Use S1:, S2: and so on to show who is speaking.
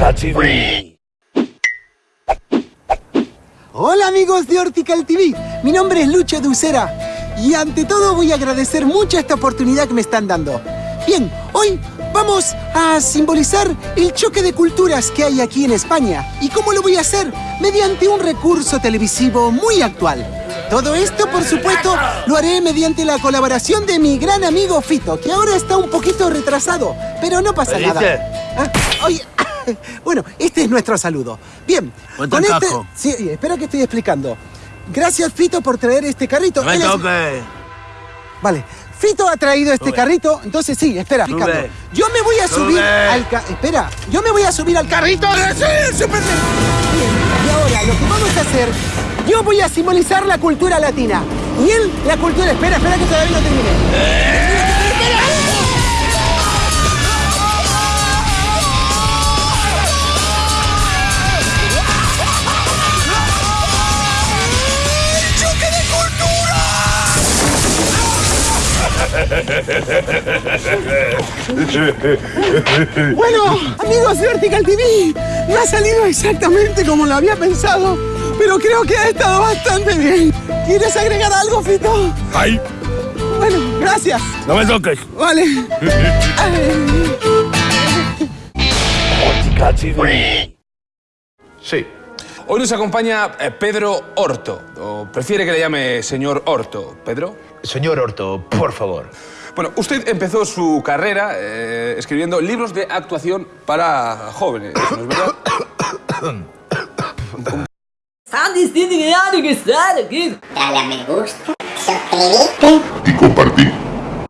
S1: TV.
S2: Hola amigos de Hortical TV, mi nombre es Lucho Ducera y ante todo voy a agradecer mucho esta oportunidad que me están dando. Bien, hoy vamos a simbolizar el choque de culturas que hay aquí en España. ¿Y cómo lo voy a hacer? Mediante un recurso televisivo muy actual. Todo esto, por supuesto, lo haré mediante la colaboración de mi gran amigo Fito, que ahora está un poquito retrasado, pero no pasa nada. Ah, oye, bueno, este es nuestro saludo. Bien, con
S3: el
S2: este...
S3: casco.
S2: Sí, espera que estoy explicando. Gracias, Fito, por traer este carrito.
S3: No me
S2: Él es-
S3: toques.
S2: Vale. Fito ha traído este
S3: Sube.
S2: carrito, entonces sí, espera, explicando. Yo me voy a subir al ca- Espera, yo me voy a subir al carrito. ¡Sí, súper bien! Y ahora lo que vamos a hacer, yo voy a simbolizar la cultura latina. Y él, la cultura. Espera, espera que todavía no terminé. Bueno, amigos de Vertical TV, no ha salido exactamente como lo había pensado, pero creo que ha estado bastante bien. ¿Quieres agregar algo, Fito?
S3: Ay,
S2: Bueno, gracias.
S3: no me toques.
S2: Vale.
S4: Sí.
S5: Hoy nos acompaña eh, Pedro Horto, o prefiere que le llame señor Horto. ¿Pedro?
S4: Señor Horto, por favor.
S5: Bueno, usted empezó su carrera eh, escribiendo libros de actuación para jóvenes, ¿no es verdad?
S6: Están diciendo que ya no que estar aquí.
S7: Dale a me gusta, suscribirte
S8: y compartir.